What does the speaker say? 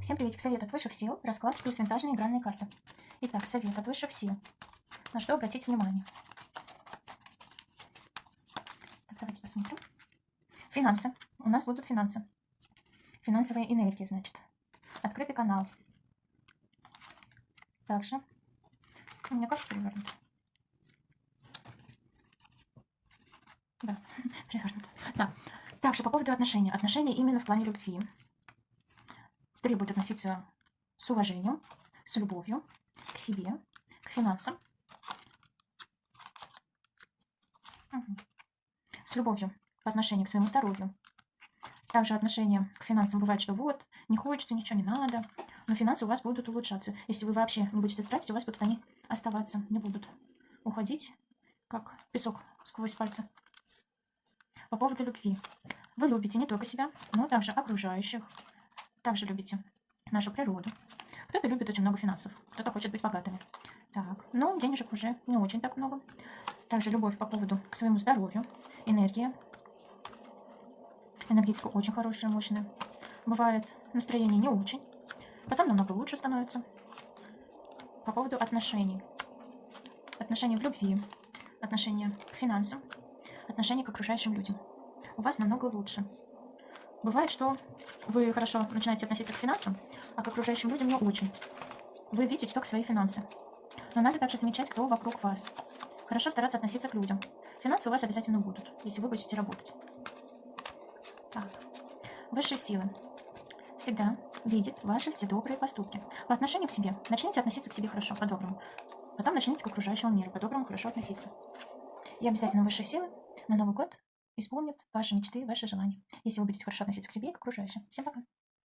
Всем приветик. Совет от высших сил. Расклад плюс винтажные игральные карты. Итак, совет от высших сил. На что обратить внимание? Так, давайте посмотрим. Финансы. У нас будут финансы. Финансовая энергия, значит. Открытый канал. Также. У меня карта перевернута. Да, перевернута. Да. Также по поводу отношений. Отношения именно в плане любви требует относиться с уважением, с любовью к себе, к финансам. Мгм. С любовью по отношению к своему здоровью. Также отношение к финансам бывает, что вот, не хочется, ничего не надо. Но финансы у вас будут улучшаться. Если вы вообще не будете тратить, у вас будут они оставаться, не будут уходить, как песок сквозь пальцы. По поводу любви. Вы любите не только себя, но также окружающих. Также любите нашу природу. Кто-то любит очень много финансов, кто-то хочет быть богатыми. Так, но денежек уже не очень так много. Также любовь по поводу к своему здоровью, энергия. Энергетика очень хорошая, мощная. Бывает настроение не очень. Потом намного лучше становится. По поводу отношений. Отношения в любви, отношения к финансам, отношения к окружающим людям. У вас намного лучше. Бывает, что вы хорошо начинаете относиться к финансам, а к окружающим людям не очень. Вы видите только свои финансы. Но надо также замечать, кто вокруг вас. Хорошо стараться относиться к людям. Финансы у вас обязательно будут, если вы будете работать. Так. Высшие силы всегда видит ваши все добрые поступки. По отношению к себе начните относиться к себе хорошо, по-доброму. Потом начните к окружающему миру, по-доброму хорошо относиться. И обязательно высшие силы на Новый год исполнят ваши мечты, ваши желания, если вы будете хорошо относиться к себе и к окружающим. Всем пока!